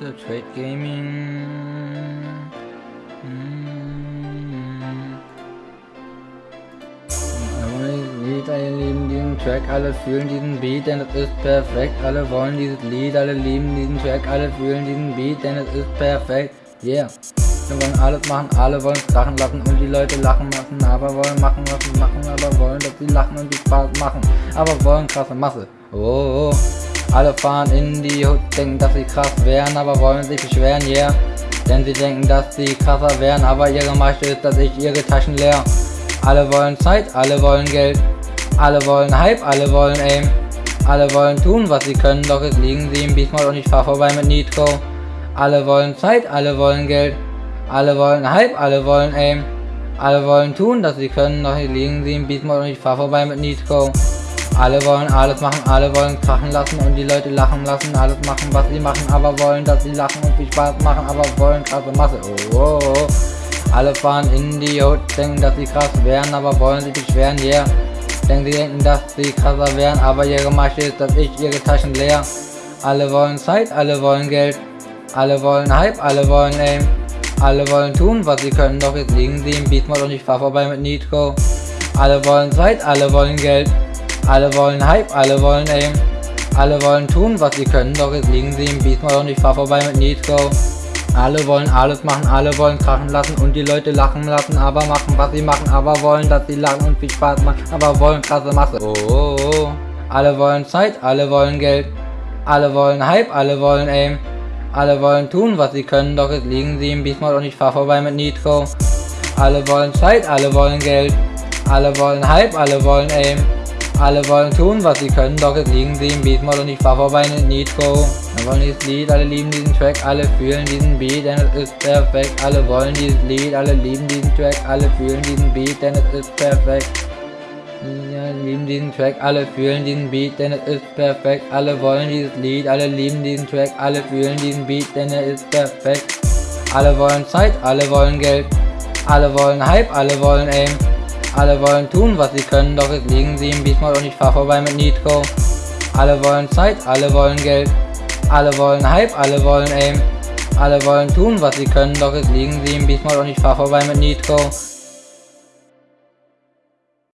Mr. Trade Gaming. Hm. Diesen Track, alle fühlen diesen Beat, denn es ist perfekt. Alle wollen dieses Lied, alle lieben diesen Track, alle fühlen diesen Beat, denn es ist perfekt. Yeah. Wir wollen alles machen, alle wollen es krachen lassen und die Leute lachen lassen, aber wollen machen lassen, machen, aber wollen, dass sie lachen und die Spaß machen, aber wollen krasse Masse. Oh, oh. Alle fahren in die Hut, denken, dass sie krass wären, aber wollen sich beschweren, yeah. Denn sie denken, dass sie krasser wären, aber ihre Masche ist, dass ich ihre Taschen leer. Alle wollen Zeit, alle wollen Geld, alle wollen Hype, alle wollen Aim. Alle wollen tun, was sie können, doch es liegen sie im Beastmode und ich fahr vorbei mit Nitro. Alle wollen Zeit, alle wollen Geld, alle wollen Hype, alle wollen Aim. Alle wollen tun, dass sie können, doch es liegen sie im Beastmode und ich fahr vorbei mit Nitro. Alle wollen alles machen, alle wollen krachen lassen und die Leute lachen lassen, alles machen, was sie machen, aber wollen, dass sie lachen und viel Spaß machen, aber wollen krasse Masse. Oh, oh, oh. Alle fahren in die Hut, denken, dass sie krass wären, aber wollen sich beschweren, yeah. Denken sie denken, dass sie krasser wären, aber ihre Masche ist, dass ich ihre Taschen leer. Alle wollen Zeit, alle wollen Geld, alle wollen Hype, alle wollen Aim. Alle wollen tun, was sie können, doch jetzt liegen sie im Beatmode und ich fahr vorbei mit Nitro. Alle wollen Zeit, alle wollen Geld, alle wollen Hype, alle wollen Aim. Alle wollen tun, was sie können, doch jetzt liegen sie im Beatmode und ich fahr vorbei mit Nitro. Alle wollen alles machen, alle wollen krachen lassen und die Leute lachen lassen, aber machen, was sie machen, aber wollen, dass sie lachen und viel Spaß machen, aber wollen krasse Masse. Oh, oh, oh. Alle wollen Zeit, alle wollen Geld, alle wollen Hype, alle wollen Aim. Alle wollen tun, was sie können, doch jetzt liegen sie im Beastmode und ich fahr vorbei mit Nitro. Alle wollen Zeit, alle wollen Geld, alle wollen Hype, alle wollen Aim. Alle wollen tun, was sie können, doch jetzt liegen sie im Beatmode und ich fahr vorbei mit Nitro. Wir wollen dieses Lied, alle lieben diesen Track, alle fühlen diesen Beat, denn es ist perfekt. Alle wollen dieses Lied, alle lieben diesen Track, alle fühlen diesen Beat, denn es ist perfekt. Ja, lieben diesen Track, alle fühlen diesen Beat, denn es ist perfekt. Alle wollen dieses Lied, alle lieben diesen Track, alle fühlen diesen Beat, denn er ist perfekt. Alle wollen Zeit, alle wollen Geld, alle wollen Hype, alle wollen Aim. Alle wollen tun, was sie können, doch jetzt liegen sie im Beatmode und ich fahr vorbei mit Nitro. Alle wollen Zeit, alle wollen Geld, alle wollen Hype, alle wollen Aim. Alle wollen tun, was sie können, doch jetzt liegen sie im Beastmode und ich fahr vorbei mit Nitro.